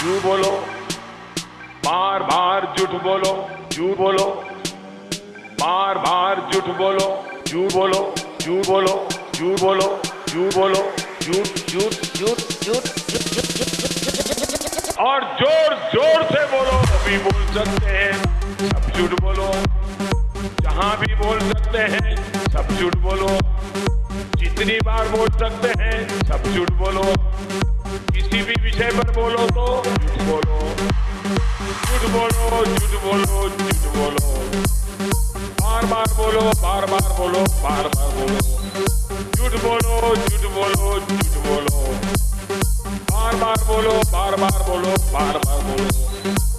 झूठ बोलो। बार बार झूठ बोलो झूठ बोलो। बार बार झूठ बोलो झूठ बोलो झूठ बोलो झूठ बोलो झूठ बोलो झूठ झूठ झूठ झूठ और ज़ोर ज़ोर से बोलो, अभी बोल सकते हैं, सब झूठ बोलो। जहाँ भी बोल सकते हैं, सब झूठ बोलो। जितनी बार बोल सकते हैं, सब झूठ बोलो। भी विषय पर बोलो तो झूठ बोलो झूठ बोलो झूठ बोलो झूठ बोलो बार बार बोलो बार बार बोलो बार बार बोलो झूठ बोलो झूठ बोलो झूठ बोलो बार बार बोलो बार बार बोलो बार बार बोलो